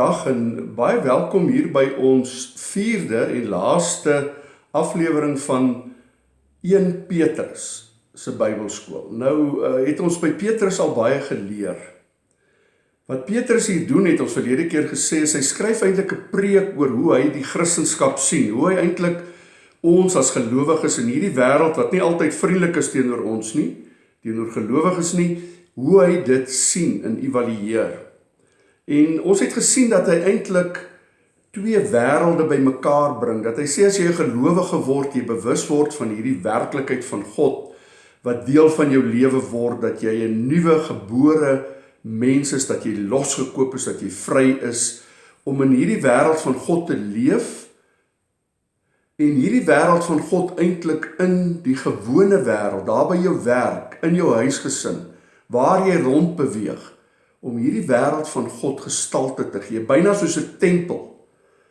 Goeiedag en baie welkom hier by ons 4de en laaste aflewering van 1 Petrus se Bybelskool. Nou uh, het ons by Petrus al baie geleer. Wat Petrus hier doen het ons verlede keer gesê, hy skryf eintlik 'n preek oor hoe hy die Christendom sien, hoe hy eintlik ons as gelowiges in hierdie wêreld wat nie altyd vriendelik is teenoor ons nie, teenoor gelowiges nie, hoe hy dit sien en evalueer. En ons het gesien dat hy eintlik twee wêrelde bymekaar bring. Dat hy sê as jy 'n gelowige word, jy bewus word van hierdie werklikheid van God wat deel van jou lewe word, dat jy 'n nuwe gebore mens is, dat jy losgekoop is, dat jy vry is om in hierdie wêreld van God te leef. En hierdie wêreld van God eintlik in die gewone wêreld, daar by jou werk, in jou huisgesin, waar jy rond beweeg om hierdie wêreld van God gestalte te gee, byna soos 'n tempel.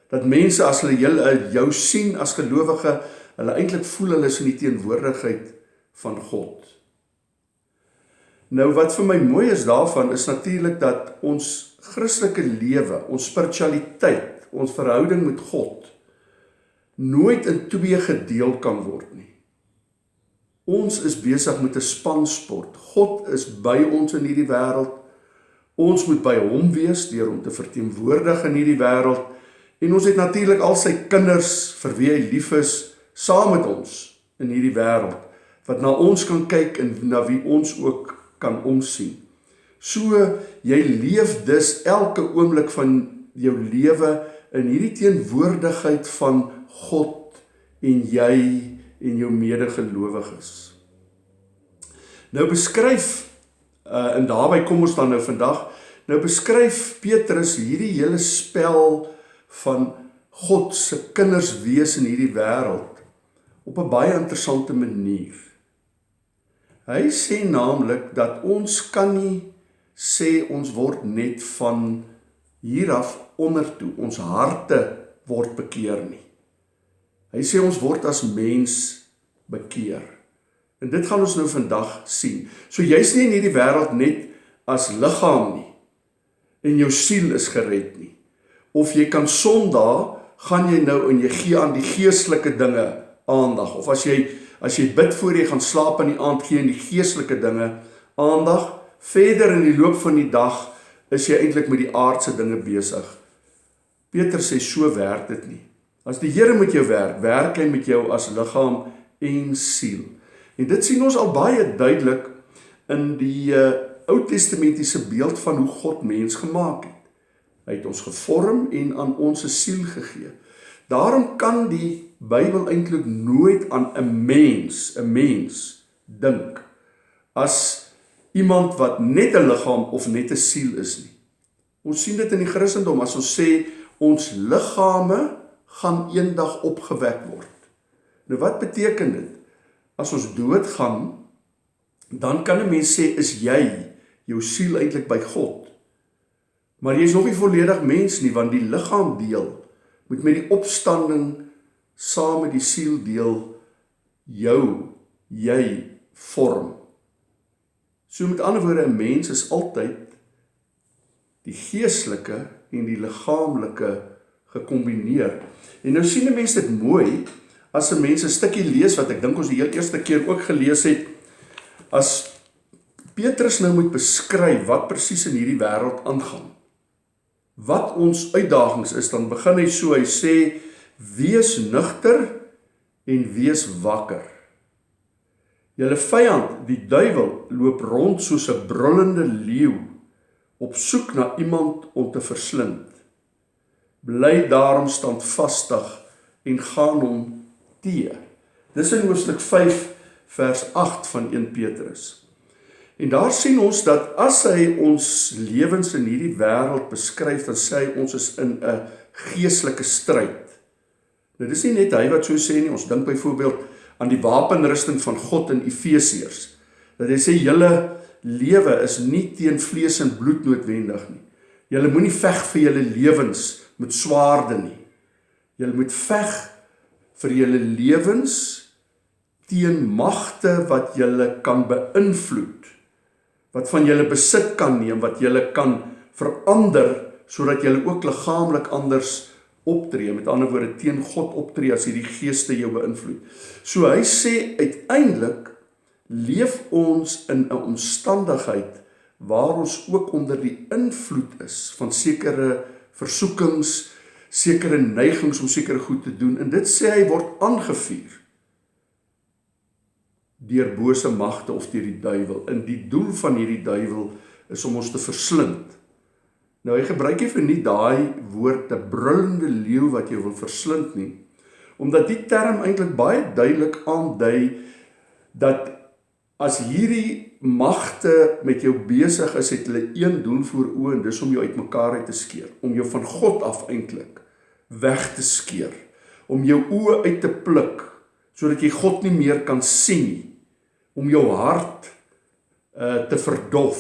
Dat mense as hulle jou, jou sien as gelowige, hulle eintlik voel hulle is in die teenwoordigheid van God. Nou wat vir my mooi is daarvan is natuurlik dat ons Christelike lewe, ons spiritualiteit, ons verhouding met God nooit in twee gedeel kan word nie. Ons is besig met 'n spansport. God is by ons in hierdie wêreld Ons moet by hom wees deur hom te verteenwoordig in hierdie wêreld en ons het natuurlik al sy kinders vir wie hy lief is saam met ons in hierdie wêreld wat na ons kan kyk en na wie ons ook kan omsien. So jy leef dus elke oomblik van jou lewe in hierdie teenwoordigheid van God en jy en jou medegelowiges. Nou beskryf uh en daarby kom ons dan nou vandag Nou beskryf Petrus hierdie hele spel van God se kinders wees in hierdie wêreld op 'n baie interessante manier. Hy sê naamlik dat ons kan nie sê ons word net van hier af ondertoe, ons harte word bekeer nie. Hy sê ons word as mens bekeer. En dit gaan ons nou vandag sien. So jy's nie in hierdie wêreld net as liggaam nie en jou siel is gered nie. Of jy kan Sondag gaan jy nou en jy gee aan die geestelike dinge aandag of as jy as jy bid voor jy gaan slaap in die aand gee aan die geestelike dinge aandag verder in die loop van die dag is jy eintlik met die aardse dinge besig. Peter sê so werk dit nie. As die Here met jou werk, werk hy met jou as liggaam en siel. En dit sien ons al baie duidelik in die uh, Ou Testamentiese beeld van hoe God mens gemaak het. Hy het ons gevorm en aan ons 'n siel gegee. Daarom kan die Bybel eintlik nooit aan 'n mens, 'n mens dink as iemand wat net 'n liggaam of net 'n siel is nie. Ons sien dit in die Christendom as ons sê ons liggame gaan eendag opgewek word. Nou wat beteken dit? As ons doodgaan, dan kan 'n mens sê is jy jou siel eintlik by God. Maar jy is nog nie volledig mens nie want die liggaam deel moet met die opstanding saam met die siel deel jou jy vorm. So met ander woorde 'n mens is altyd die geestelike en die liggaamlike gekombineer. En nou sien 'n mens dit mooi as 'n mens 'n stukkie lees wat ek dink ons die heel eerste keer ook gelees het as Petrus nou moet beskryf wat presies in hierdie wêreld aangaan. Wat ons uitdagings is, dan begin hy so, hy sê wees nugter en wees wakker. Julle vyand, die duiwel, loop rond soos 'n brullende leeu op soek na iemand om te verslind. Bly daarom standvastig en gaan hom teë. Dis in Hoofstuk 5 vers 8 van 1 Petrus. En daar sien ons dat as hy ons lewens in hierdie wêreld beskryf, dan sê hy ons is in 'n geestelike stryd. Nou dis nie net hy wat so sê nie, ons dink byvoorbeeld aan die wapenrusting van God in Efesiërs. Dat hy sê julle lewe is nie teen vlees en bloed noodwendig nie. Julle moenie veg vir julle lewens met swaarde nie. Julle moet veg vir julle lewens teen magte wat julle kan beïnvloed wat van julle besit kan neem, wat julle kan verander sodat jy ook liggaamlik anders optree, met ander woorde teen God optree as hierdie geeste jou beïnvloed. So hy sê uiteindelik leef ons in 'n omstandigheid waar ons ook onder die invloed is van sekere versoekings, sekere neigings om sekere goed te doen en dit sê hy word aangevuur deur bose magte of deur die duiwel. In die doel van hierdie duiwel is om ons te verslind. Nou hy gebruik nie vir nie daai woord 'n brullende leeu wat jou wil verslind nie, omdat die term eintlik baie duidelik aandui dat as hierdie magte met jou besig is, het hulle een doel voor oë en dis om jou uitmekaar uit te skeer, om jou van God af eintlik weg te skeer, om jou oë uit te pluk sodat jy God nie meer kan sien nie, om jou hart uh te verdof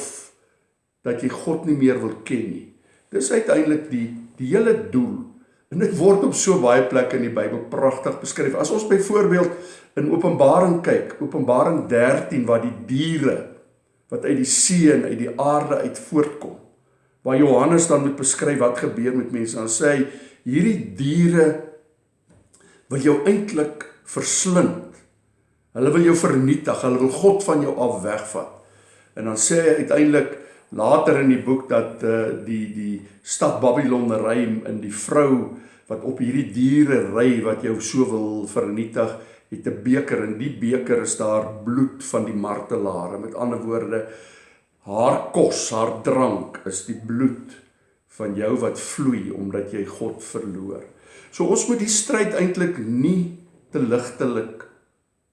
dat jy God nie meer wil ken nie. Dis uiteindelik die die hele doel. En dit word op so baie plekke in die Bybel pragtig beskryf. As ons byvoorbeeld in Openbaring kyk, Openbaring 13 waar die diere wat uit die see en uit die aarde uit voortkom, waar Johannes dan moet beskryf wat gebeur met mense, dan sê hy hierdie diere wil jou eintlik verslind. Hulle wil jou vernietig, hulle wil God van jou af wegvat. En dan sê hy uiteindelik later in die boek dat uh, die die stad Babylon ry in die vrou wat op hierdie diere ry wat jou so wil vernietig het 'n beker en die beker is daar bloed van die martelare met ander woorde haar kos haar drank is die bloed van jou wat vloei omdat jy God verloor. So ons moet die stryd eintlik nie te ligtelik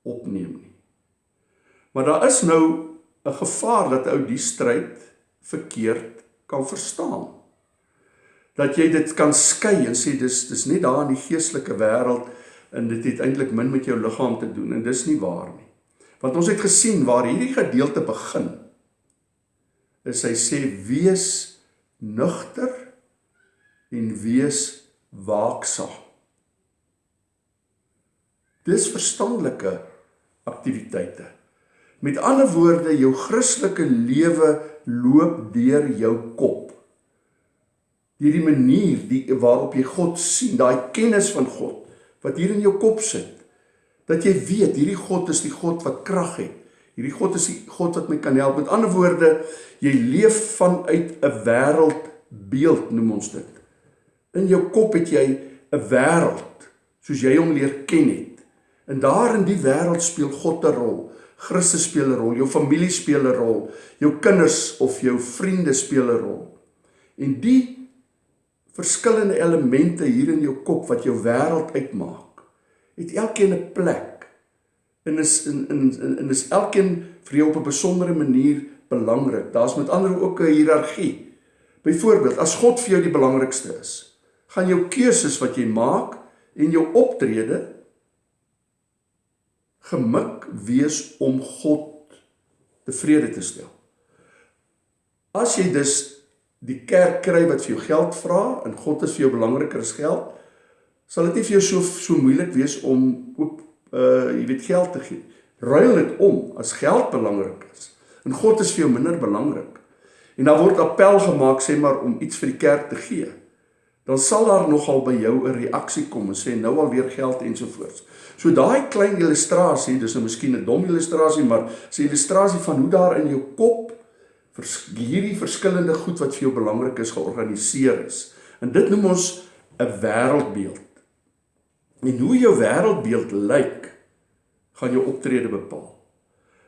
opneem nie maar daar is nou 'n gevaar dat ou die stryd verkeerd kan verstaan. Dat jy dit kan skei en sê dis dis net daar in die geestelike wêreld en dit het eintlik min met jou liggaam te doen en dis nie waar nie. Want ons het gesien waar hierdie gedeelte begin. Is hy sê wees nugter en wees waaksaam. Dis verstandelike aktiwiteite. Met ander woorde, jou Christelike lewe loop deur jou kop. Deur die manier die waarop jy God sien, daai kennis van God wat hier in jou kop sit. Dat jy weet hierdie God is die God wat krag het. Hierdie God is die God wat my kan help. Met ander woorde, jy leef vanuit 'n wêreldbeeld noem ons dit. In jou kop het jy 'n wêreld soos jy hom leer ken het. En daar in die wêreld speel God 'n rol. Christus speel 'n rol, jou familie speel 'n rol, jou kinders of jou vriende speel 'n rol. En die verskillende elemente hier in jou kop wat jou wêreld uitmaak, het elkeen 'n plek. En is in in in is elkeen vir jou op 'n besondere manier belangrik. Daar's met ander ook 'n hiërargie. Byvoorbeeld, as God vir jou die belangrikste is, gaan jou keuses wat jy maak en jou optrede gemik wees om God tevrede te stel. As jy dus die kerk kry wat vir jou geld vra en God is vir jou belangriker as geld, sal dit nie vir jou so so moeilik wees om ook uh jy weet geld te gee. Ruil dit om as geld belangrik is en God is vir jou minder belangrik. En dan word appel gemaak sê maar om iets vir die kerk te gee. Dan sal daar nogal by jou 'n reaksie kom en sê nou al weer geld ensovoorts. So daai klein illustrasie, dis nou miskien 'n dom illustrasie, maar 'n illustrasie van hoe daar in jou kop vers, hierdie verskillende goed wat vir jou belangrik is georganiseer is. En dit noem ons 'n wêreldbeeld. En hoe jou wêreldbeeld lyk, gaan jou optrede bepaal.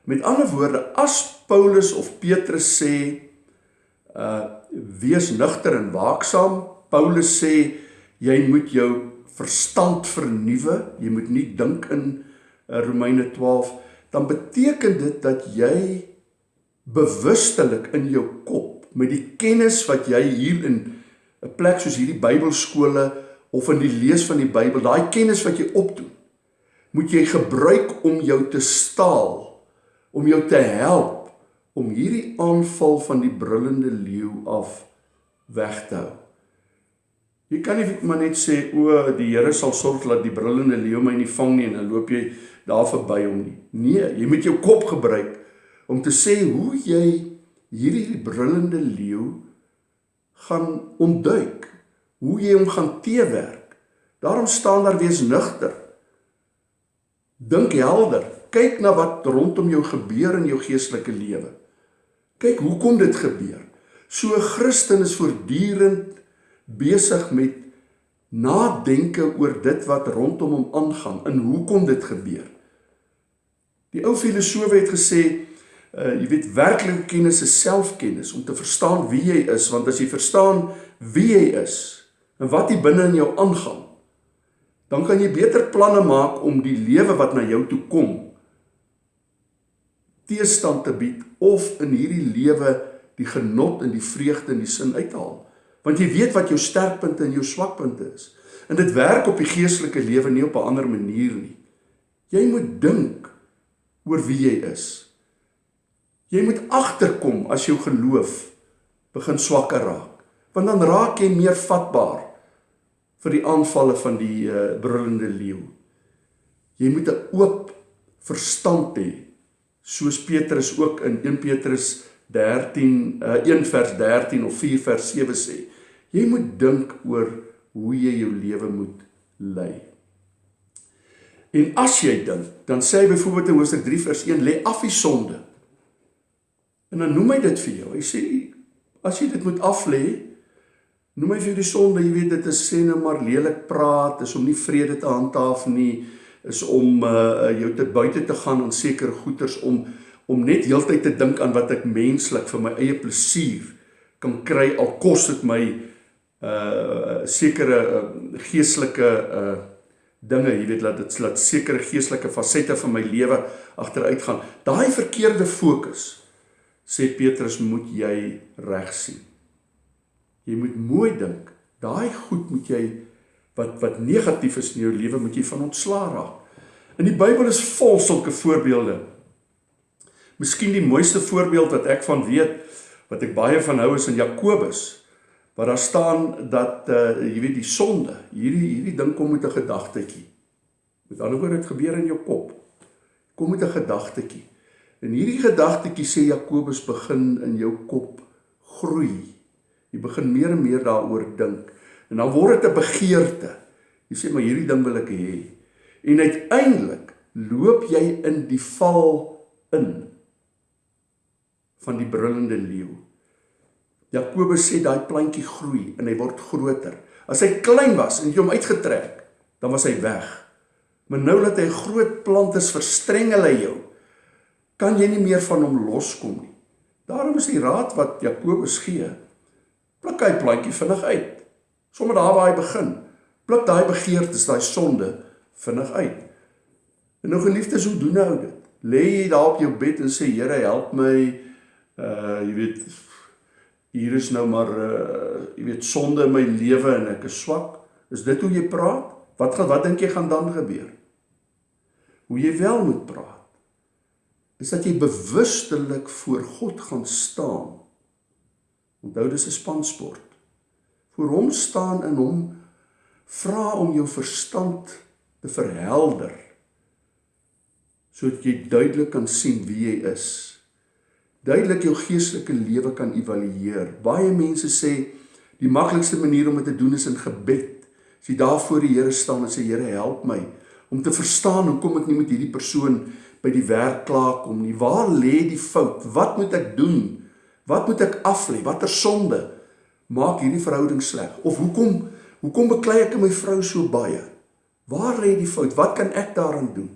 Met ander woorde, as Paulus of Petrus sê uh wees nugter en waaksaam, Paulus sê jy moet jou verstand vernuwe, jy moet nie dink in uh, Romeine 12, dan beteken dit dat jy bewustelik in jou kop met die kennis wat jy hier in 'n plek soos hierdie Bybelskole of in die lees van die Bybel, daai kennis wat jy opdoen, moet jy gebruik om jou te staal, om jou te help om hierdie aanval van die brullende leeu af weg te hou. Jy kan nie maar net sê o, die Here sal sorg dat die brullende leeu my nie vang nie en dan loop jy daar verby hom nie. Nee, jy moet jou kop gebruik om te sê hoe jy hierdie brullende leeu gaan ontduik, hoe jy hom gaan teewerk. Daarom staan daar wees nugter. Dink helder, kyk na wat rondom jou gebeur in jou geestelike lewe. Kyk hoekom dit gebeur. So 'n Christen is voortdurend besig met nadenke oor dit wat rondom hom aangaan en hoekom dit gebeur. Die ou filosowe het gesê, uh, jy weet werklike kennis is selfkennis om te verstaan wie jy is, want as jy verstaan wie jy is en wat hier binne in jou aangaan, dan kan jy beter planne maak om die lewe wat na jou toe kom teestand te bied of in hierdie lewe die genot en die vreugde en die sin uithaal. Want jy weet wat jou sterkpunte en jou swakpunte is. En dit werk op die geestelike lewe nie op 'n ander manier nie. Jy moet dink oor wie jy is. Jy moet agterkom as jou geloof begin swakker raak, want dan raak jy meer vatbaar vir die aanvalle van die uh, brullende leeu. Jy moet 'n oop verstand hê, soos Petrus ook in 1 Petrus 13 uh, 1 vers 13 of 4 vers 7 sê. Jy moet dink oor hoe jy jou lewe moet lei. En as jy dink, dan sê hy byvoorbeeld in Hoofstuk 3 vers 1, lê af die sonde. En dan noem hy dit vir jou. Hy sê as jy dit moet af lê, noem hy vir jou die sonde, jy weet dit is sê nou maar lelik praat, is om nie vrede te handhaaf nie, is om uh jou te buite te gaan aan sekere goeders om om net heeltyd te dink aan wat ek menslik vir my eie plesier kan kry al kos dit my uh sekere uh, geestelike uh dinge, jy weet laat dit laat sekere geestelike fasette van my lewe agteruit gaan. Daai verkeerde fokus sê Petrus moet jy reg sien. Jy moet mooi dink. Daai goed moet jy wat wat negatief is in jou lewe moet jy van ontslaa raak. In die Bybel is vol sulke voorbeelde. Miskien die mooiste voorbeeld wat ek van weet wat ek baie van hou is in Jakobus waar daar staan dat uh jy weet die sonde, hierdie hierdie ding kom met 'n gedagtetjie. Met ander woorde dit gebeur in jou kop. Kom met 'n gedagtetjie. En hierdie gedagtetjie sê Jakobus begin in jou kop groei. Jy begin meer en meer daaroor dink en dan word dit 'n begeerte. Jy sê maar hierdie ding wil ek hê. En uiteindelik loop jy in die val in van die brullende leeu. Jakobus sê daai plantjie groei en hy word groter. As hy klein was en jy hom uitgetrek, dan was hy weg. Maar nou dat hy 'n groot plant is, verstrengel hy jou. Kan jy nie meer van hom loskom nie. Daarom is die raad wat Jakobus gee. Pluk hy plantjie vinnig uit. Sommige daar waar hy begin, pluk daai begeertes, daai sonde vinnig uit. En nou geliefdes, hoe doen nou dit? Lê jy daar op jou bed en sê Here, help my uh jy weet hier is nou maar uh jy weet sonde in my lewe en ek is swak. Is dit hoe jy praat? Wat gaan wat dink jy gaan dan gebeur? Hoe jy wel moet praat is dat jy bewustelik voor God gaan staan. Onthou dis 'n spansport. Voor hom staan en hom vra om jou verstand te verhelder sodat jy duidelik kan sien wie jy is duidelik jou geestelike lewe kan evalueer. Baie mense sê die maklikste manier om dit te doen is in gebed. As jy daar voor die Here staan en sê Here, help my om te verstaan hoekom ek nie met hierdie persoon by die werk klaar kom nie. Waar lê die fout? Wat moet ek doen? Wat moet ek aflê? Watter sonde maak hierdie verhouding sleg? Of hoekom hoekom beklei ek my vrou so baie? Waar lê die fout? Wat kan ek daaraan doen?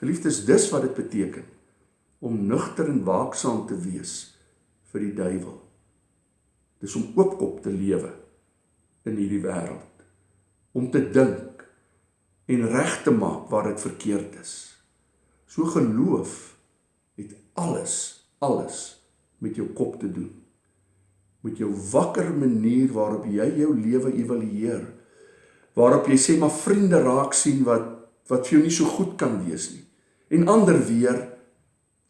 Geliefdes, dis wat dit beteken om nugter en waaksaam te wees vir die duiwel. Dis om oopkop te lewe in hierdie wêreld. Om te dink en reg te maak waar dit verkeerd is. So geloof het alles alles met jou kop te doen. Met jou wakker manier waarop jy jou lewe evalueer. Waarop jy sê maar vriende raak sien wat wat vir jou nie so goed kan wees nie. En ander weer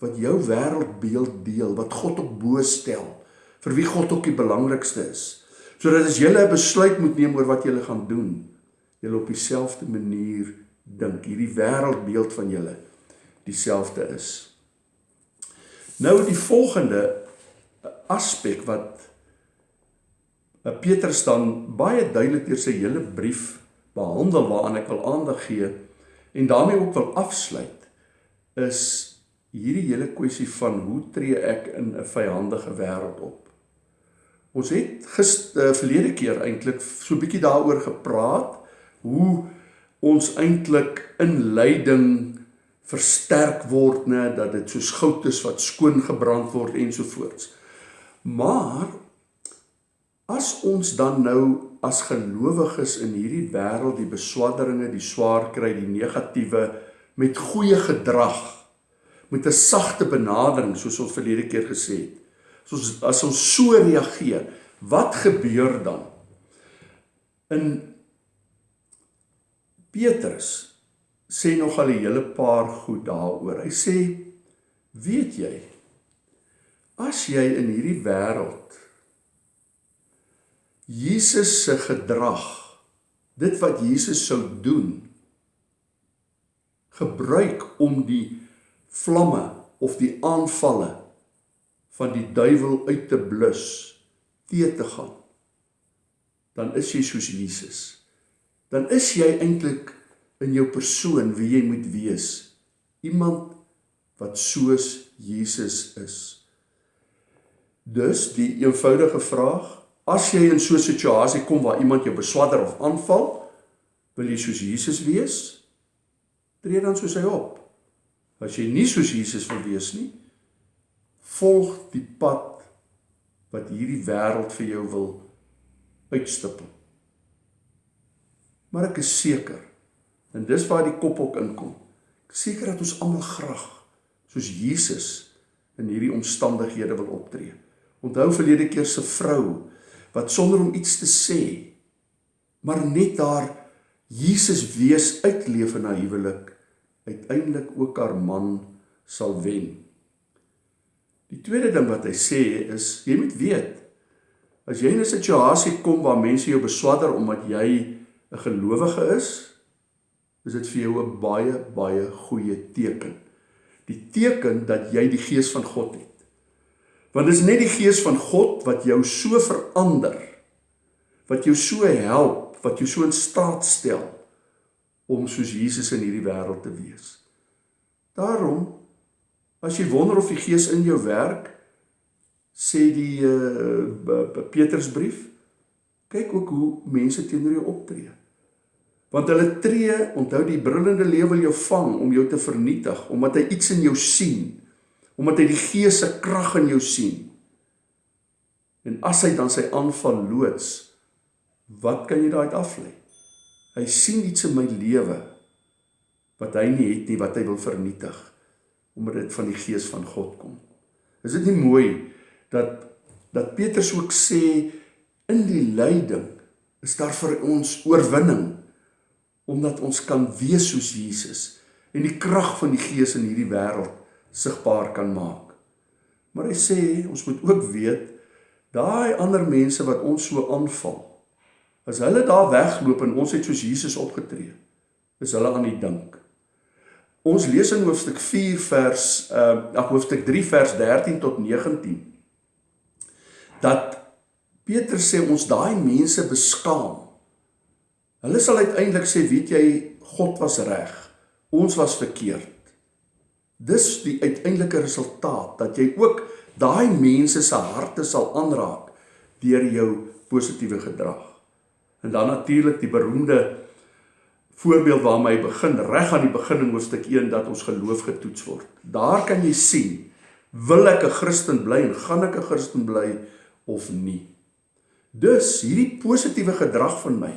wat jou wêreldbeeld deel, wat God op bo stel, vir wie God ook die belangrikste is. Sodat as jy 'n besluit moet neem oor wat jy gaan doen, jy op dieselfde manier dink, hierdie wêreldbeeld van julle dieselfde is. Nou die volgende aspek wat Petrus dan baie duidelik deur sy hele brief behandel waaraan ek wil aandag gee en daarmee ook wil afsluit is hierdie hele kwessie van hoe tree ek in 'n vyhandige wêreld op. Ons het gister uh, verlede keer eintlik so 'n bietjie daaroor gepraat hoe ons eintlik in lyding versterk word nê dat dit soos goud is wat skoon gebrand word ensovoorts. Maar as ons dan nou as gelowiges in hierdie wêreld die beswadderinge, die swaar kry, die negatiewe met goeie gedrag met 'n sagte benadering soos ons verlede keer gesê het. Soos as ons so reageer, wat gebeur dan? In Petrus sê nog al 'n hele paar goed daaroor. Hy sê: "Weet jy, as jy in hierdie wêreld Jesus se gedrag, dit wat Jesus sou doen, gebruik om die vlamme of die aanvalle van die duiwel uit te blus, te te gaan, dan is jy soos Jesus." dan is jy eintlik in jou persoon wie jy moet wees. Iemand wat soos Jesus is. Dus die eenvoudige vraag, as jy in so 'n situasie kom waar iemand jou beswadder of aanval, wil jy soos Jesus wees? Tree dan soos hy op. As jy nie soos Jesus wil wees nie, volg die pad wat hierdie wêreld vir jou wil uitstippel. Maar ek is seker en dis waar die kop ook inkom. Ek seker dat ons almal graag soos Jesus in hierdie omstandighede wil optree. Onthou verlede keer se vrou wat sonder om iets te sê maar net daar Jesus wees uitleef in haar huwelik uiteindelik ook haar man sal wen. Die tweede ding wat hy sê is jy moet weet as jy in 'n situasie kom waar mense jou beswadder omdat jy 'n gelowige is, is dit vir jou 'n baie baie goeie teken. Die teken dat jy die gees van God het. Want dit is net die gees van God wat jou so verander, wat jou so help, wat jou so in staat stel om soos Jesus in hierdie wêreld te wees. Daarom as jy wonder of die gees in jou werk, sê die uh, Petrusbrief, kyk ook hoe mense teenoor jou optree. Want hulle tree, onthou die brullende leeu wil jou vang om jou te vernietig, omdat hy iets in jou sien, omdat hy die gees se krag in jou sien. En as hy dan sy aanval loods, wat kan jy daai aflei? Hy sien iets in my lewe wat hy nie het nie, wat hy wil vernietig, omdat dit van die gees van God kom. Is dit nie mooi dat dat Petrus ook sê in die lyding is daar vir ons oorwinning omdat ons kan wees soos Jesus en die krag van die Gees in hierdie wêreld sigbaar kan maak. Maar hy sê ons moet ook weet daai ander mense wat ons so aanval as hulle daar wegloop en ons het soos Jesus opgetree is hulle aan die dink. Ons lees in hoofstuk 4 vers uh ag hoofstuk 3 vers 13 tot 19 dat Petrus sê ons daai mense beskaam Hulle sal uiteindelik sê, weet jy, God was reg. Ons was verkeerd. Dis die uiteindelike resultaat dat jy ook daai mense se harte sal aanraak deur jou positiewe gedrag. En dan natuurlik die beroemde voorbeeld waarmee hy begin reg aan die begin in hoofstuk 1 dat ons geloof getoets word. Daar kan jy sien wil ek 'n Christen bly en gaan ek 'n Christen bly of nie. Dus hierdie positiewe gedrag van my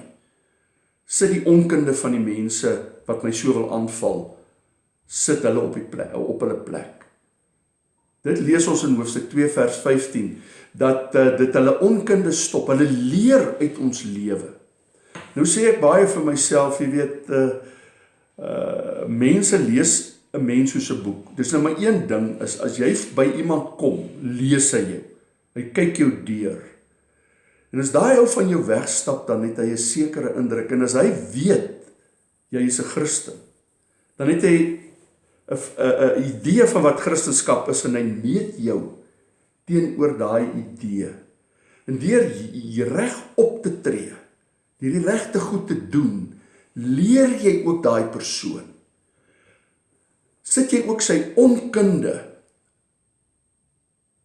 sit die onkunde van die mense wat my so wil aanval sit hulle op die plek op hulle plek. Dit lees ons in hoofstuk 2 vers 15 dat uh, dit hulle onkunde stop. Hulle leer uit ons lewe. Nou sê ek baie vir myself, jy weet, uh uh mense lees 'n mens soos 'n boek. Dis nou maar een ding is as jy by iemand kom, lees hy jou. Hy kyk jou deur. En as daai ou van jou wegstap, dan het hy 'n sekere indruk en as hy weet jy is 'n Christen, dan het hy 'n 'n idee van wat Christendom is en hy meet jou teenoor daai idee. En deur reg op te tree, deur die regte goed te doen, leer jy ook daai persoon. Sit jy ook sy onkunde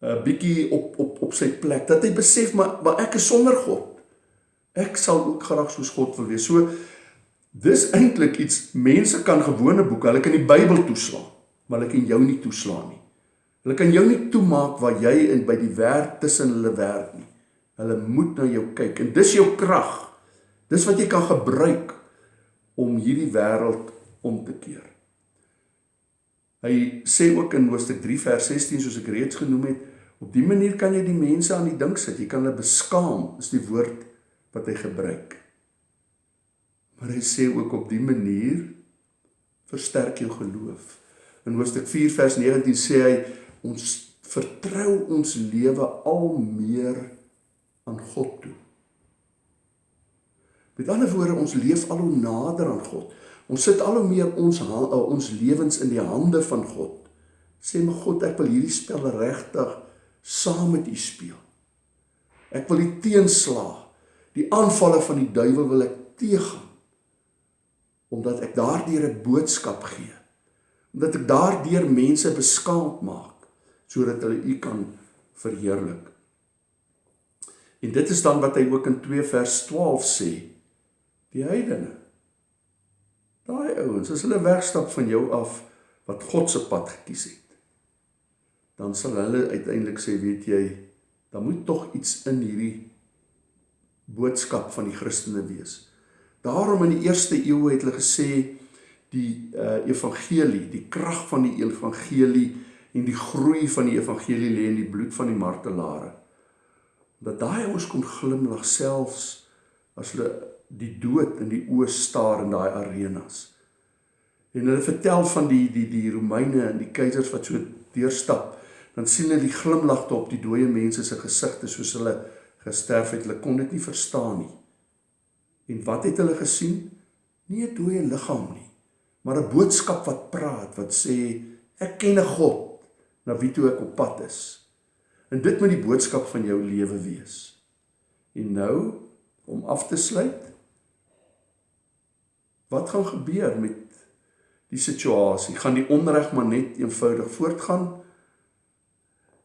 'n bietjie op op op sy plek dat hy besef maar maar ek is sonder God. Ek sal ook graag soos God wil wees. So dis eintlik iets mense kan gewone boeke, hulle kan die Bybel toeslaan, maar hulle kan jou nie toeslaan nie. Hulle kan jou nie toemaak waar jy in by die werk tussen hulle werk nie. Hulle moet na jou kyk en dis jou krag. Dis wat jy kan gebruik om hierdie wêreld om te keer. Hy sê ook in Hoofstuk 3 vers 16 soos ek reeds genoem het, op die manier kan jy die mense aan die dink sit. Jy kan hulle beskaam, is die woord wat hy gebruik. Maar hy sê ook op die manier versterk jou geloof. In Hoofstuk 4 vers 19 sê hy ons vertrou ons lewe al meer aan God toe. Met ander woorde, ons leef al hoe nader aan God. Ons sit al hoe meer ons eh, ons lewens in die hande van God. Sê my God, ek wil hierdie spel regtig saam met U speel. Ek wil die teenslag, die aanvalle van die duiwel wil ek teëgaan. Omdat ek daardeur 'n boodskap gee. Omdat ek daardeur mense beskaamd maak sodat hulle U kan verheerlik. En dit is dan wat hy ook in 2 vers 12 sê die heidene. Daai ouens, as hulle wegstap van jou af wat God se pad gekies het, dan sal hulle uiteindelik sê, weet jy, daar moet tog iets in hierdie boodskap van die Christene wees. Daarom in die eerste eeue het hulle gesê die uh, evangelie, die krag van die evangelie en die groei van die evangelie lê in die bloed van die martelare. Dat daai ouens kon glimlag selfs as hulle die dood in die oë staar in daai arenas. En hulle vertel van die die die Romeine en die keisers wat so deurstap, dan sien hulle die glimlagte op die dooie mense se gesigte soos hulle gesterf het. Hulle kon dit nie verstaan nie. En wat het hulle gesien? Nie 'n dooie liggaam nie, maar 'n boodskap wat praat, wat sê ek ken 'n God na wie toe ek op pad is. En dit moet die boodskap van jou lewe wees. En nou om af te sluit Wat gaan gebeur met die situasie? Gaan die onreg maar net eenvoudig voortgaan?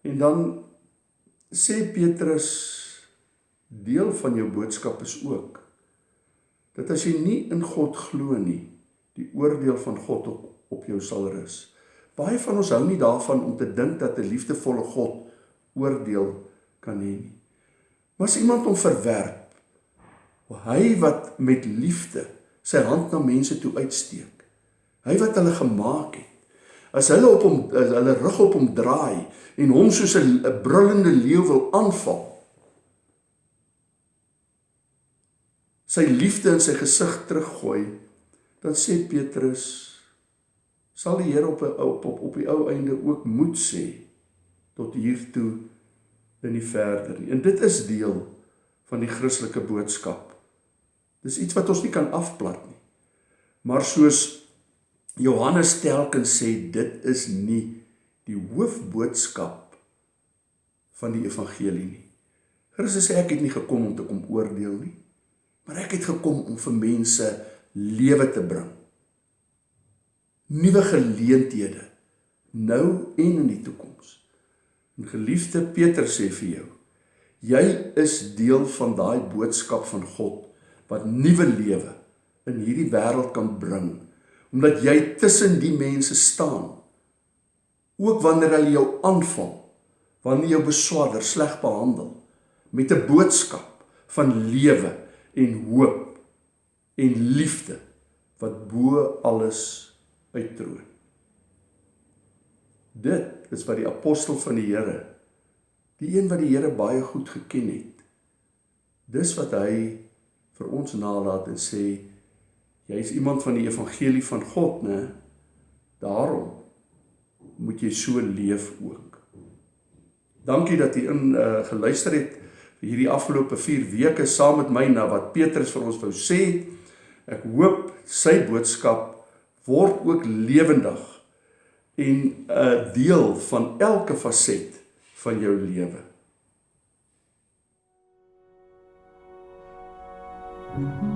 En dan sê Petrus deel van jou boodskap is ook dat as jy nie in God glo nie, die oordeel van God op op jou sal rus. Baie van ons hou nie daarvan om te dink dat 'n liefdevolle God oordeel kan hê nie. Maar as iemand hom verwerp, hy wat met liefde sy hand na mense toe uitsteek. Hy wat hulle gemaak het. As hulle op hom hulle rug op hom draai en hom soos 'n brullende leeu wil aanval. Sy liefde in sy gesig teruggooi, dan sê Petrus sal die Here op op op op die ou einde ook moed sê tot hier toe in die verder nie. En dit is deel van die Christelike boodskap. Dis iets wat ons nie kan afplat nie. Maar soos Johannes telkens sê, dit is nie die hoofboodskap van die evangelie nie. Christus sê ek het nie gekom om te kom oordeel nie, maar ek het gekom om vir mense lewe te bring. Nuwe geleenthede nou en in die toekoms. En geliefde Peter sê vir jou, jy is deel van daai boodskap van God wat nuwe lewe in hierdie wêreld kan bring omdat jy tussen die mense staan ook wanneer hulle jou aanval wanneer jou beswaarder sleg behandel met 'n boodskap van lewe en hoop en liefde wat bo alles uittroon dit is wat die apostel van die Here die een wat die Here baie goed geken het dis wat hy vir ons nalat en sê jy is iemand van die evangelie van God, né? Daarom moet jy so leef ook. Dankie dat jy in uh, geluister het vir hierdie afgelope 4 weke saam met my na wat Petrus vir ons wou sê. Ek hoop sy boodskap word ook lewendig en 'n deel van elke faset van jou lewe. Mm -hmm.